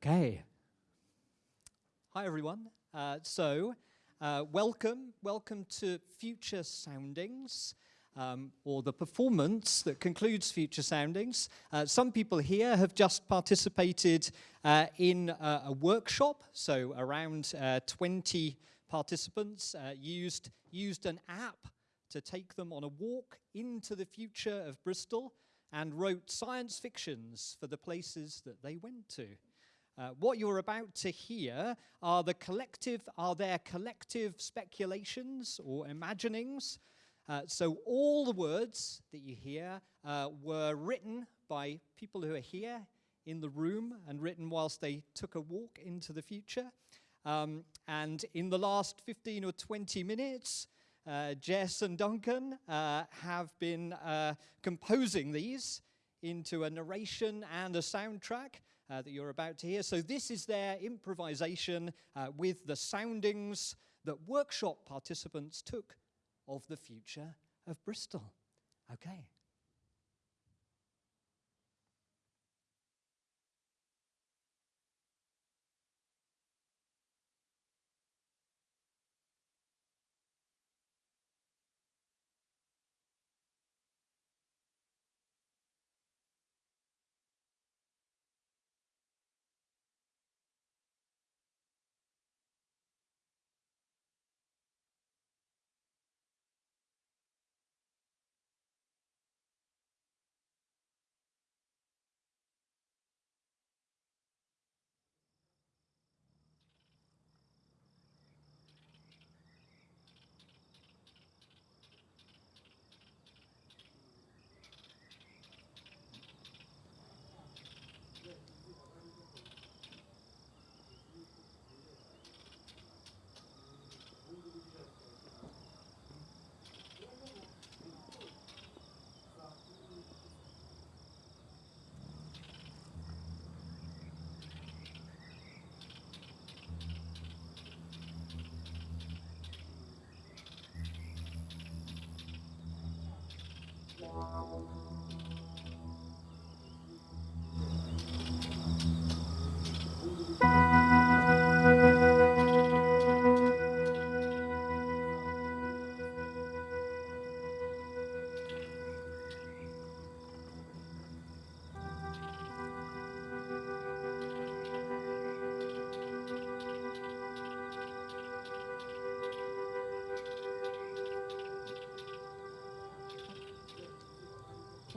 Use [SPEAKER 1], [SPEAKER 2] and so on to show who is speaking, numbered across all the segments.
[SPEAKER 1] Okay. Hi, everyone. Uh, so, uh, welcome, welcome to Future Soundings, um, or the performance that concludes Future Soundings. Uh, some people here have just participated uh, in a, a workshop, so around uh, 20 participants uh, used, used an app to take them on a walk into the future of Bristol and wrote science fictions for the places that they went to. Uh, what you're about to hear are the collective, are their collective speculations or imaginings. Uh, so all the words that you hear uh, were written by people who are here in the room and written whilst they took a walk into the future. Um, and in the last 15 or 20 minutes, uh, Jess and Duncan uh, have been composing these into a narration and a soundtrack uh, that you're about to hear. So this is their improvisation uh, with the soundings that workshop participants took of the future of Bristol. Okay.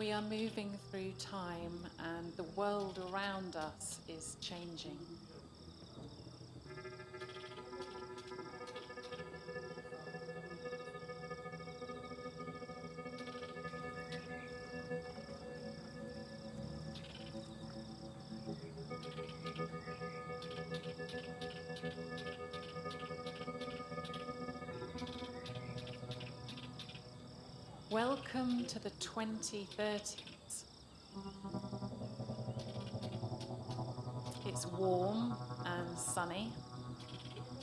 [SPEAKER 2] We are moving through time and the world around us is changing. Welcome to the 2030s. It's warm and sunny.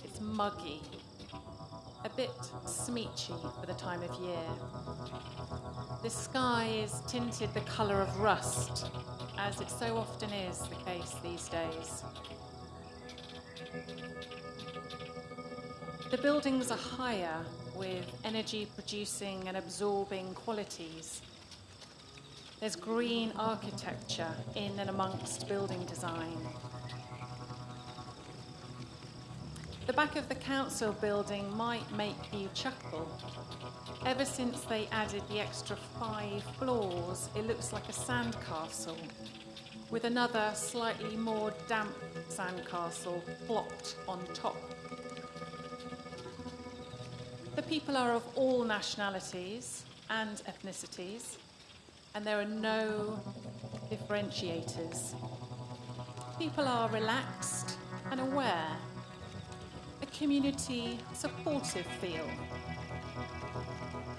[SPEAKER 2] It's muggy. A bit smeechy for the time of year. The sky is tinted the colour of rust, as it so often is the case these days. The buildings are higher with energy producing and absorbing qualities. There's green architecture in and amongst building design. The back of the council building might make you chuckle. Ever since they added the extra five floors, it looks like a sandcastle, with another slightly more damp sandcastle plopped on top. People are of all nationalities and ethnicities, and there are no differentiators. People are relaxed and aware, a community supportive feel.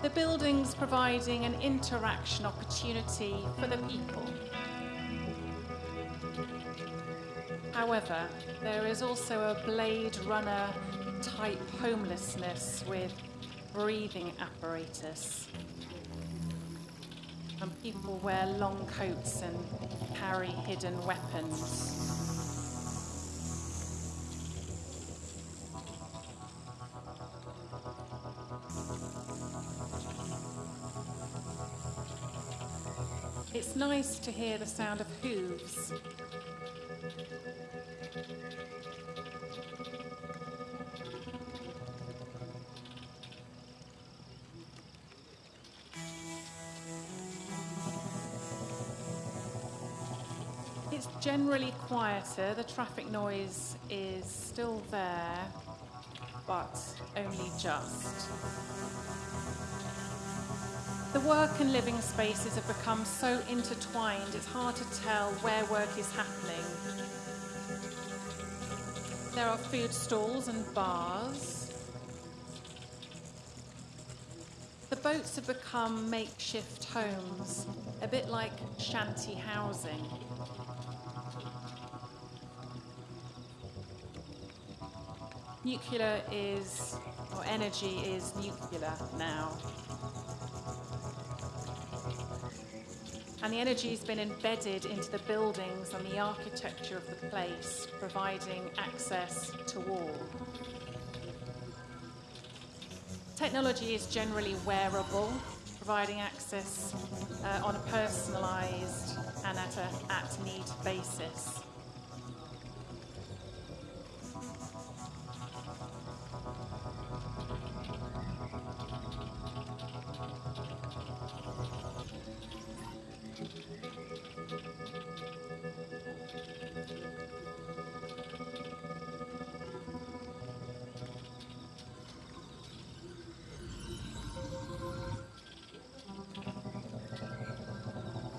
[SPEAKER 2] The buildings providing an interaction opportunity for the people. However, there is also a Blade Runner type homelessness with breathing apparatus. And people wear long coats and carry hidden weapons. It's nice to hear the sound of hooves generally quieter. The traffic noise is still there, but only just. The work and living spaces have become so intertwined, it's hard to tell where work is happening. There are food stalls and bars. The boats have become makeshift homes, a bit like shanty housing. Nuclear is, or energy is nuclear now. And the energy has been embedded into the buildings and the architecture of the place, providing access to all. Technology is generally wearable, providing access uh, on a personalised and at a at-need basis.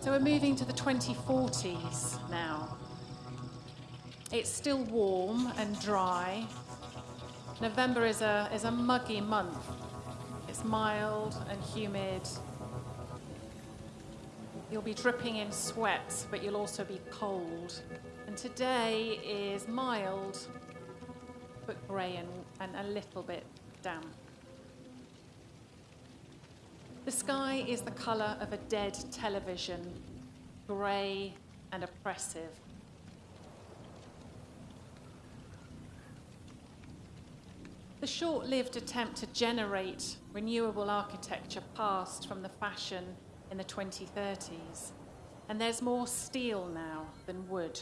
[SPEAKER 2] So we're moving to the 2040s now. It's still warm and dry. November is a, is a muggy month. It's mild and humid. You'll be dripping in sweat, but you'll also be cold. And today is mild, but grey and, and a little bit damp. The sky is the colour of a dead television, grey and oppressive. The short lived attempt to generate renewable architecture passed from the fashion in the 2030s. And there's more steel now than wood,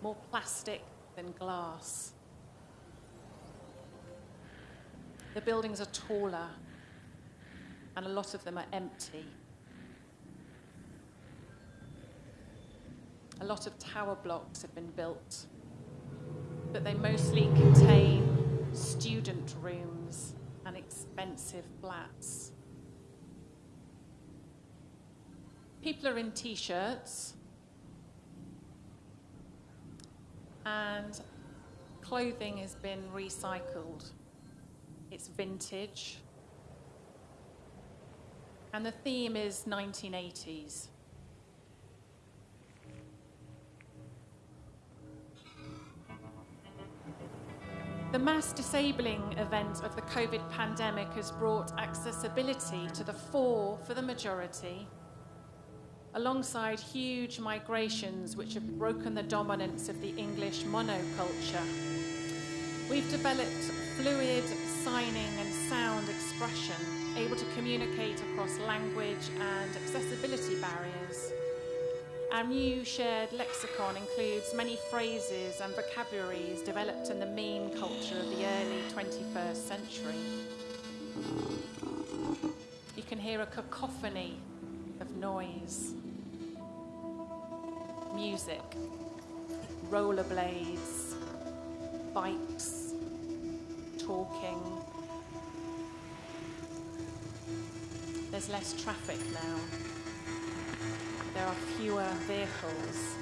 [SPEAKER 2] more plastic than glass. The buildings are taller, and a lot of them are empty. A lot of tower blocks have been built, but they mostly contain student rooms and expensive flats. People are in t shirts and clothing has been recycled. It's vintage. And the theme is 1980s. The mass disabling event of the COVID pandemic has brought accessibility to the fore for the majority, alongside huge migrations which have broken the dominance of the English monoculture. We've developed fluid signing and sound expression, able to communicate across language and accessibility barriers. Our new shared lexicon includes many phrases and vocabularies developed in the meme culture of the early 21st century. You can hear a cacophony of noise, music, rollerblades, bikes, talking. There's less traffic now there are fewer vehicles.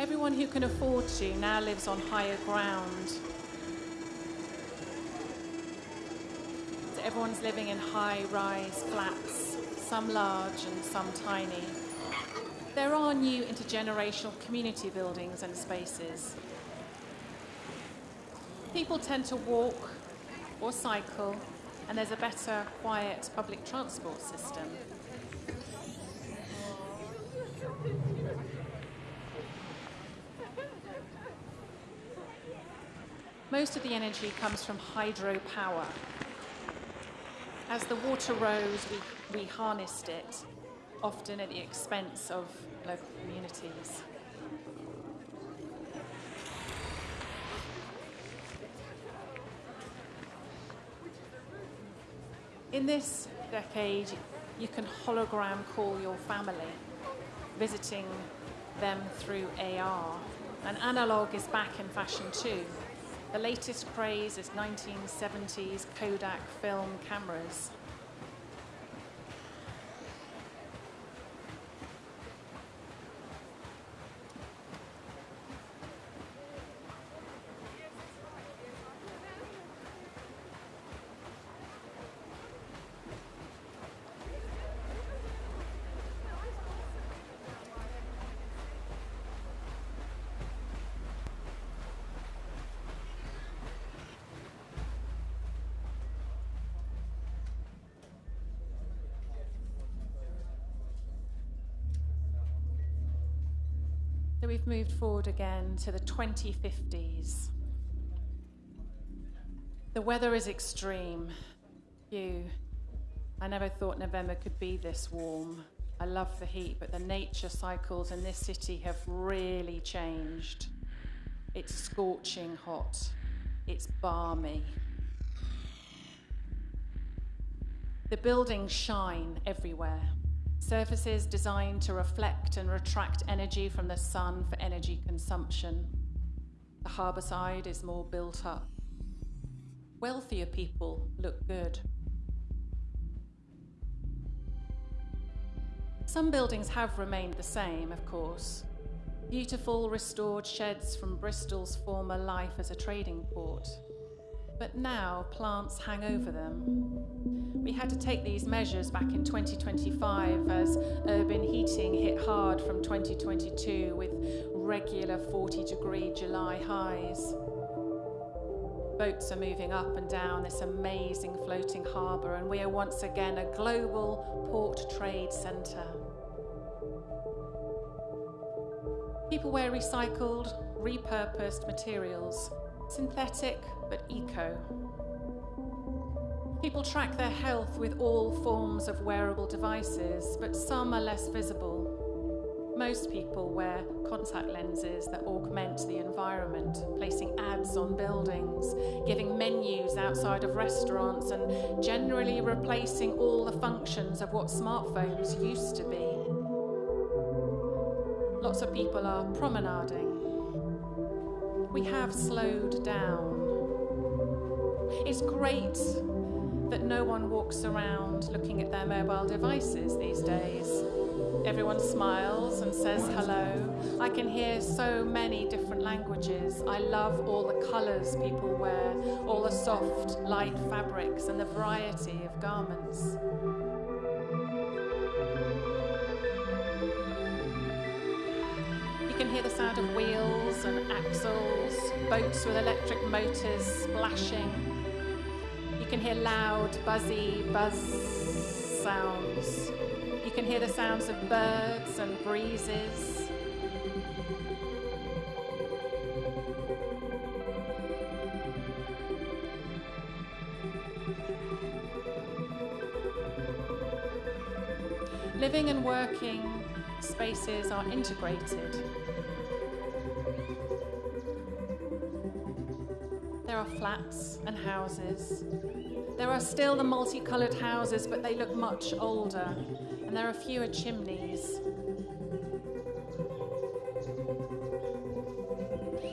[SPEAKER 2] Everyone who can afford to now lives on higher ground. Everyone's living in high-rise flats, some large and some tiny. There are new intergenerational community buildings and spaces. People tend to walk or cycle, and there's a better, quiet public transport system. Most of the energy comes from hydropower, as the water rose, we, we harnessed it, often at the expense of local communities. In this decade, you can hologram call your family, visiting them through AR. And analog is back in fashion too. The latest craze is 1970s Kodak film cameras. We've moved forward again to the 2050s. The weather is extreme. You, I never thought November could be this warm. I love the heat, but the nature cycles in this city have really changed. It's scorching hot. It's balmy. The buildings shine everywhere. Surfaces designed to reflect and retract energy from the sun for energy consumption. The harbour side is more built up. Wealthier people look good. Some buildings have remained the same, of course. Beautiful restored sheds from Bristol's former life as a trading port. But now plants hang over them. We had to take these measures back in 2025 as urban heating hit hard from 2022 with regular 40 degree July highs. Boats are moving up and down this amazing floating harbour, and we are once again a global port trade centre. People wear recycled, repurposed materials, synthetic but eco. People track their health with all forms of wearable devices, but some are less visible. Most people wear contact lenses that augment the environment, placing ads on buildings, giving menus outside of restaurants, and generally replacing all the functions of what smartphones used to be. Lots of people are promenading. We have slowed down. It's great that no one walks around looking at their mobile devices these days. Everyone smiles and says hello. I can hear so many different languages. I love all the colours people wear, all the soft, light fabrics, and the variety of garments. You can hear the sound of wheels and axles, boats with electric motors splashing you can hear loud, buzzy, buzz sounds. You can hear the sounds of birds and breezes. Living and working spaces are integrated. Flats and houses, there are still the multicoloured houses, but they look much older, and there are fewer chimneys.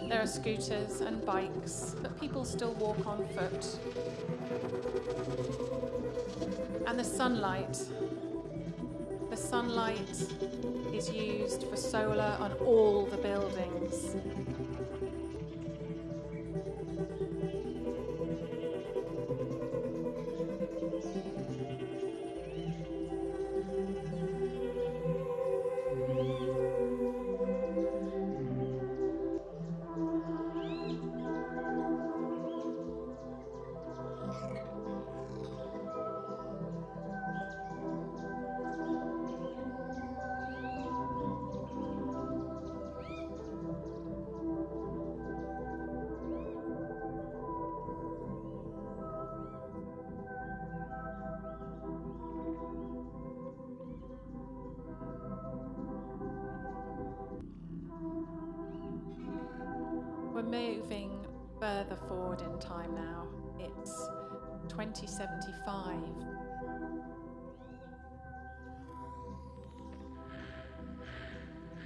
[SPEAKER 2] There are scooters and bikes, but people still walk on foot. And the sunlight. The sunlight is used for solar on all the buildings.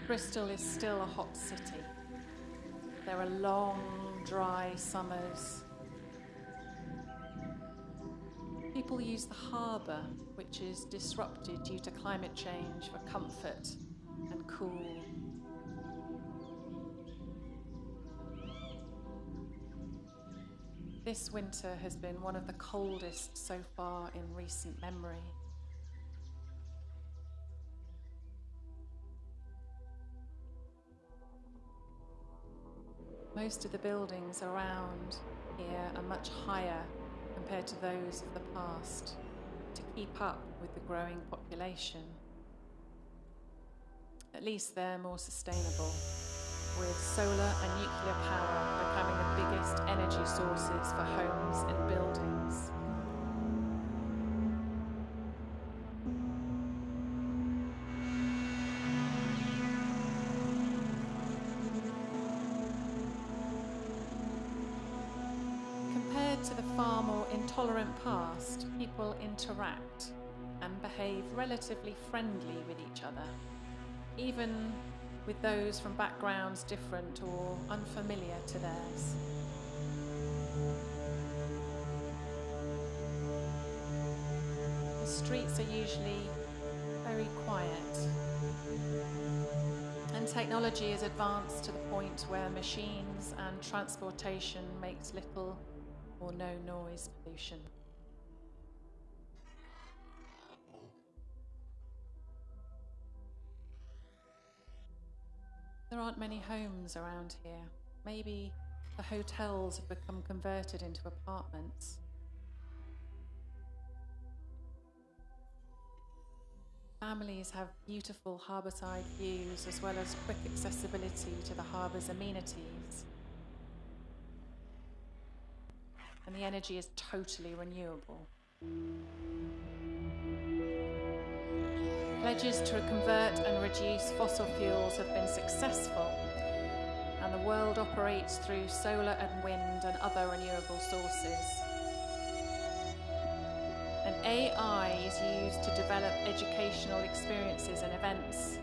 [SPEAKER 2] Bristol is still a hot city. There are long, dry summers. People use the harbour, which is disrupted due to climate change, for comfort and cool. This winter has been one of the coldest so far in recent memory. Most of the buildings around here are much higher compared to those of the past to keep up with the growing population. At least they're more sustainable, with solar and nuclear power becoming the biggest energy sources for homes and buildings. Past, people interact and behave relatively friendly with each other, even with those from backgrounds different or unfamiliar to theirs. The streets are usually very quiet, and technology is advanced to the point where machines and transportation makes little or no noise pollution. There aren't many homes around here. Maybe the hotels have become converted into apartments. Families have beautiful harbourside views as well as quick accessibility to the harbour's amenities. And the energy is totally renewable. Pledges to convert and reduce fossil fuels have been successful, and the world operates through solar and wind and other renewable sources. And AI is used to develop educational experiences and events,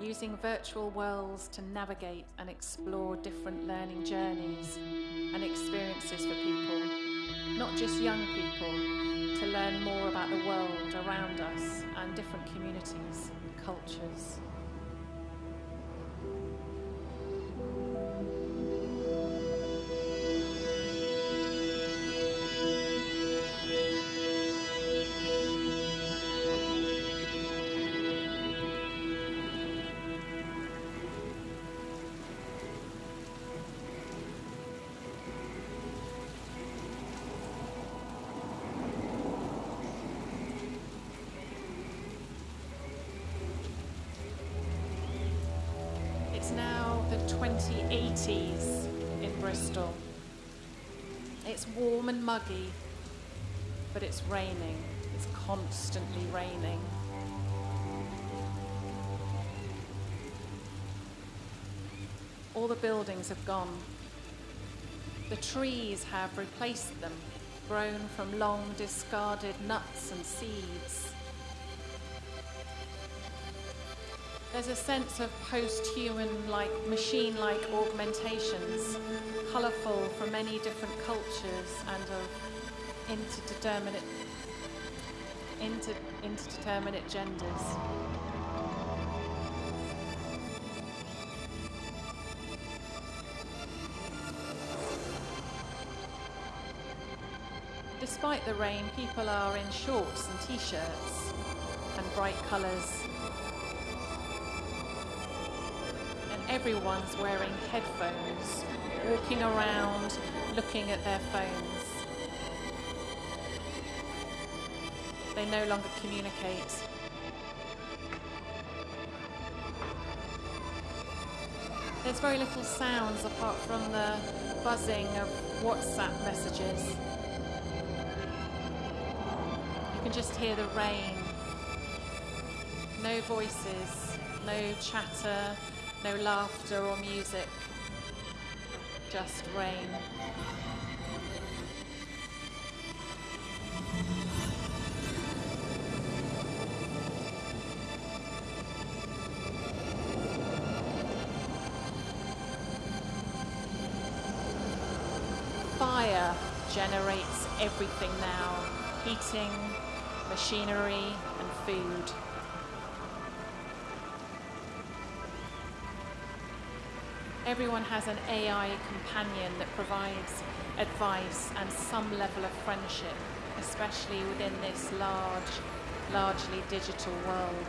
[SPEAKER 2] using virtual worlds to navigate and explore different learning journeys and experiences for people, not just young people to learn more about the world around us and different communities and cultures. 2080s in Bristol. It's warm and muggy, but it's raining. It's constantly raining. All the buildings have gone. The trees have replaced them, grown from long discarded nuts and seeds. There's a sense of post-human like machine-like augmentations, colourful from many different cultures and of interdeterminate inter, interdeterminate genders. Despite the rain, people are in shorts and t-shirts and bright colours everyone's wearing headphones, walking around, looking at their phones. They no longer communicate. There's very little sounds apart from the buzzing of WhatsApp messages. You can just hear the rain. No voices, no chatter, no laughter or music. just rain. Fire generates everything now heating, machinery, and food. Everyone has an AI companion that provides advice and some level of friendship, especially within this large, largely digital world.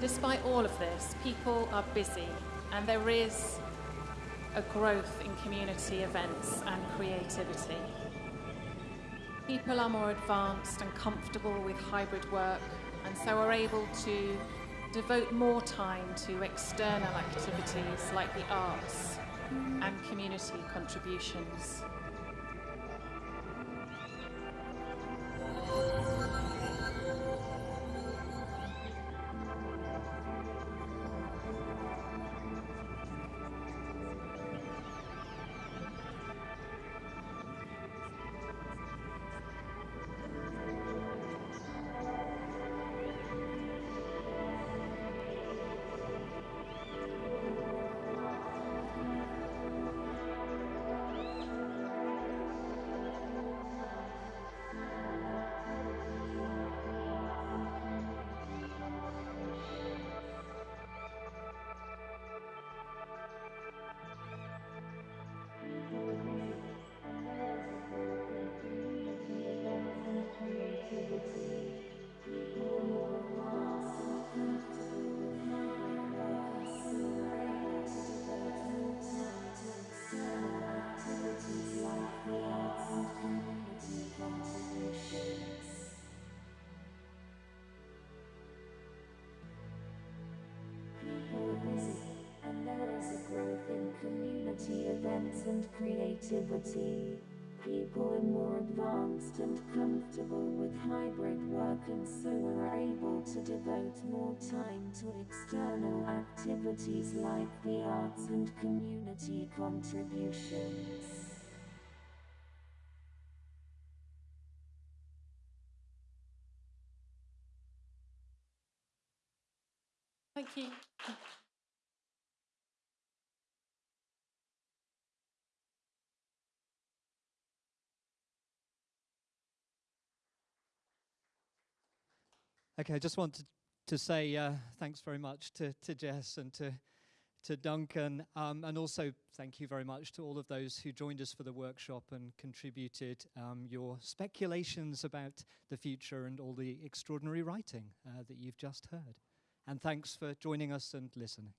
[SPEAKER 2] Despite all of this, people are busy and there is a growth in community events and creativity. People are more advanced and comfortable with hybrid work and so are able to devote more time to external activities like the arts and community contributions.
[SPEAKER 3] Creativity. People are more advanced and comfortable with hybrid work and so are able to devote more time to external activities like the arts and community contributions.
[SPEAKER 2] Thank you.
[SPEAKER 1] Okay, I just wanted to say uh, thanks very much to, to Jess and to, to Duncan, um, and also thank you very much to all of those who joined us for the workshop and contributed um, your speculations about the future and all the extraordinary writing uh, that you've just heard. And thanks for joining us and listening.